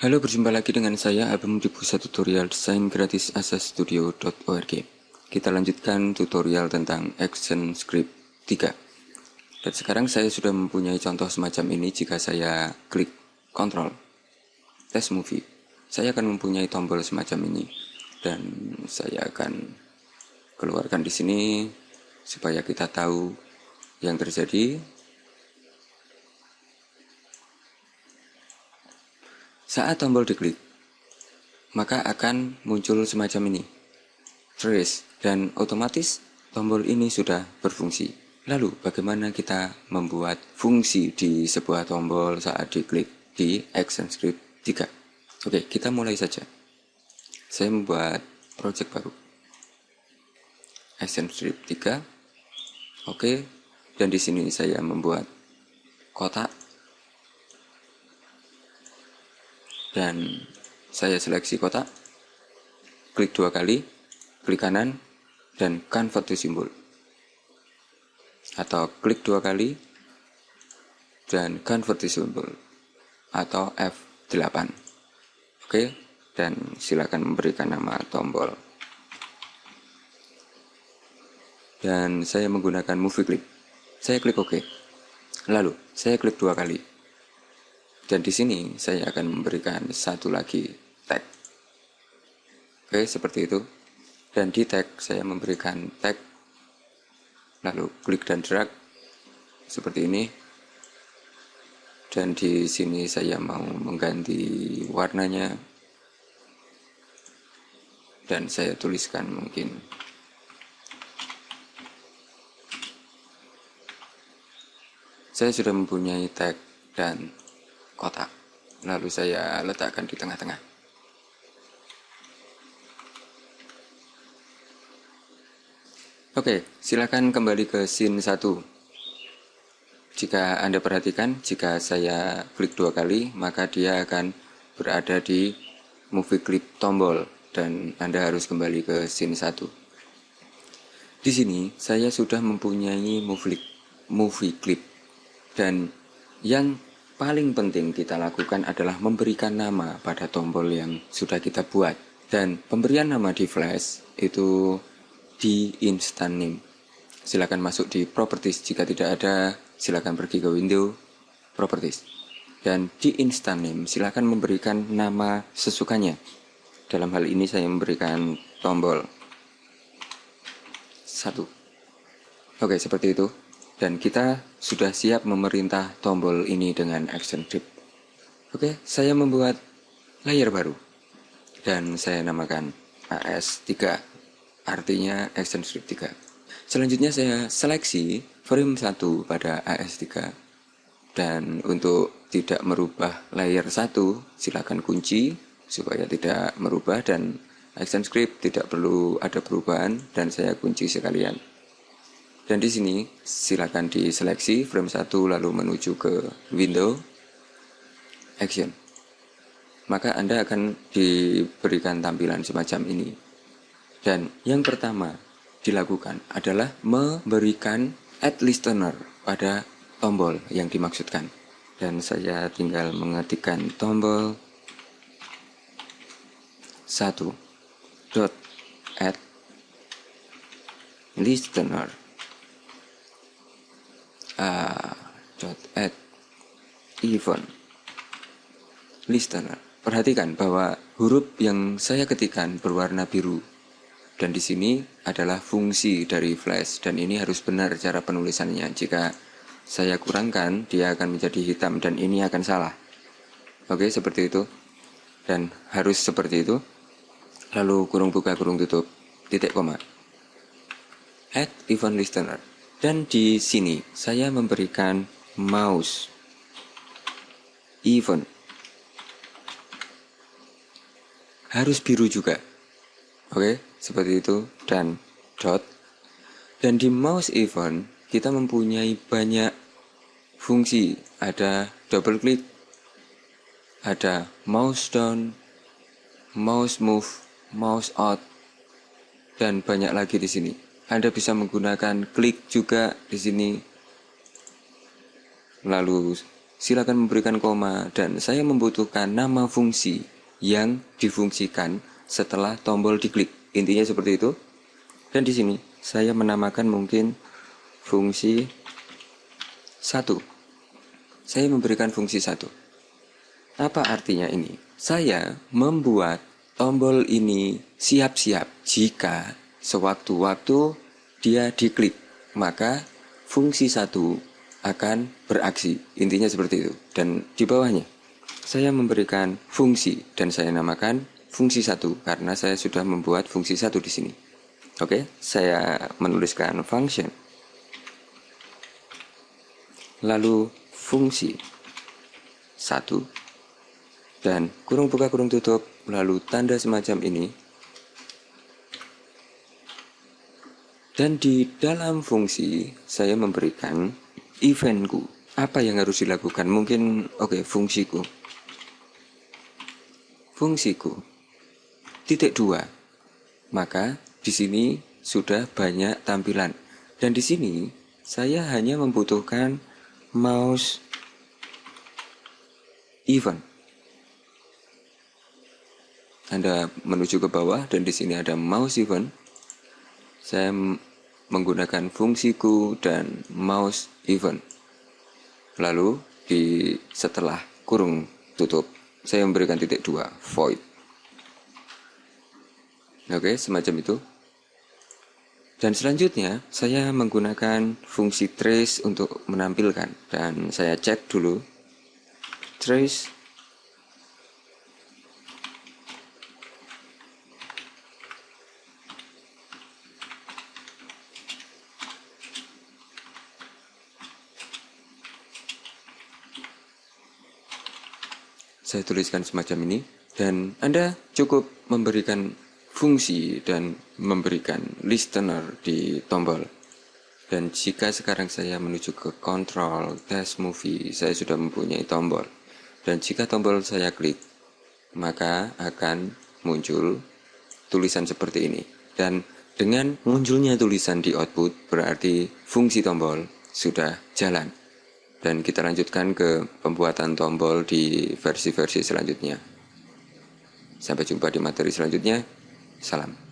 Halo, berjumpa lagi dengan saya Abang di pusat tutorial desain gratis asastudio.org. Kita lanjutkan tutorial tentang Action Script 3. Dan sekarang saya sudah mempunyai contoh semacam ini jika saya klik Ctrl Test Movie. Saya akan mempunyai tombol semacam ini dan saya akan keluarkan di sini supaya kita tahu yang terjadi Saat tombol diklik, maka akan muncul semacam ini. Trace, dan otomatis tombol ini sudah berfungsi. Lalu, bagaimana kita membuat fungsi di sebuah tombol saat diklik di Action Script 3? Oke, kita mulai saja. Saya membuat project baru. Action Script 3. Oke, dan di sini saya membuat kotak dan saya seleksi kotak klik dua kali klik kanan dan convert to symbol atau klik dua kali dan convert to symbol atau F8 oke dan silakan memberikan nama tombol. Dan saya menggunakan movie clip. Saya klik OK. Lalu saya klik dua kali dan di sini saya akan memberikan satu lagi tag. Oke, seperti itu. Dan di tag saya memberikan tag lalu klik dan drag seperti ini. Dan di sini saya mau mengganti warnanya. Dan saya tuliskan mungkin saya sudah mempunyai tag dan kotak. Lalu saya letakkan di tengah-tengah. Oke, silakan kembali ke scene 1. Jika Anda perhatikan, jika saya klik dua kali, maka dia akan berada di movie clip tombol dan Anda harus kembali ke scene 1. Di sini saya sudah mempunyai movie, movie clip dan yang paling penting kita lakukan adalah memberikan nama pada tombol yang sudah kita buat. Dan pemberian nama di Flash itu di instant name. Silakan masuk di properties jika tidak ada, silakan pergi ke window properties. Dan di instant name silakan memberikan nama sesukanya. Dalam hal ini saya memberikan tombol satu. Oke, seperti itu dan kita sudah siap memerintah tombol ini dengan action script. Oke, saya membuat layer baru dan saya namakan AS3 artinya action script 3. Selanjutnya saya seleksi frame 1 pada AS3 dan untuk tidak merubah layer 1 silakan kunci supaya tidak merubah dan action script tidak perlu ada perubahan dan saya kunci sekalian. Dan di sini silakan diseleksi frame 1 lalu menuju ke window action. Maka Anda akan diberikan tampilan semacam ini. Dan yang pertama dilakukan adalah memberikan add listener pada tombol yang dimaksudkan. Dan saya tinggal mengetikkan tombol 1 dot add listener dot add event listener. Perhatikan bahwa huruf yang saya ketikkan berwarna biru dan di sini adalah fungsi dari flash dan ini harus benar cara penulisannya. Jika saya kurangkan, dia akan menjadi hitam dan ini akan salah. Oke, seperti itu. Dan harus seperti itu. Lalu kurung buka, kurung tutup, titik koma. Add event listener. Dan di sini saya memberikan mouse event. Harus biru juga. Oke, seperti itu dan dot. Dan di mouse event kita mempunyai banyak fungsi. Ada double click, ada mouse down, mouse move, mouse out, dan banyak lagi di sini. Anda bisa menggunakan klik juga di sini. Lalu silakan memberikan koma dan saya membutuhkan nama fungsi yang difungsikan setelah tombol diklik. Intinya seperti itu. Dan di sini saya menamakan mungkin fungsi satu. Saya memberikan fungsi satu. Apa artinya ini? Saya membuat tombol ini siap-siap jika sewaktu-waktu dia diklik, maka fungsi satu akan beraksi. Intinya seperti itu. Dan di bawahnya, saya memberikan fungsi dan saya namakan fungsi satu karena saya sudah membuat fungsi satu di sini. Oke, saya menuliskan function. Lalu fungsi satu dan kurung buka kurung tutup lalu tanda semacam ini Dan di dalam fungsi saya memberikan eventku. Apa yang harus dilakukan? Mungkin oke okay, fungsiku. Fungsiku. Titik dua. Maka di sini sudah banyak tampilan. Dan di sini saya hanya membutuhkan mouse event. Anda menuju ke bawah dan di sini ada mouse event. Saya menggunakan fungsiku dan mouse event. Lalu di setelah kurung tutup, saya memberikan titik dua void. Oke, semacam itu. Dan selanjutnya, saya menggunakan fungsi trace untuk menampilkan. Dan saya cek dulu. Trace saya tuliskan semacam ini dan Anda cukup memberikan fungsi dan memberikan listener di tombol. Dan jika sekarang saya menuju ke control test movie saya sudah mempunyai tombol. Dan jika tombol saya klik maka akan muncul tulisan seperti ini. Dan dengan munculnya tulisan di output berarti fungsi tombol sudah jalan dan kita lanjutkan ke pembuatan tombol di versi-versi selanjutnya. Sampai jumpa di materi selanjutnya. Salam.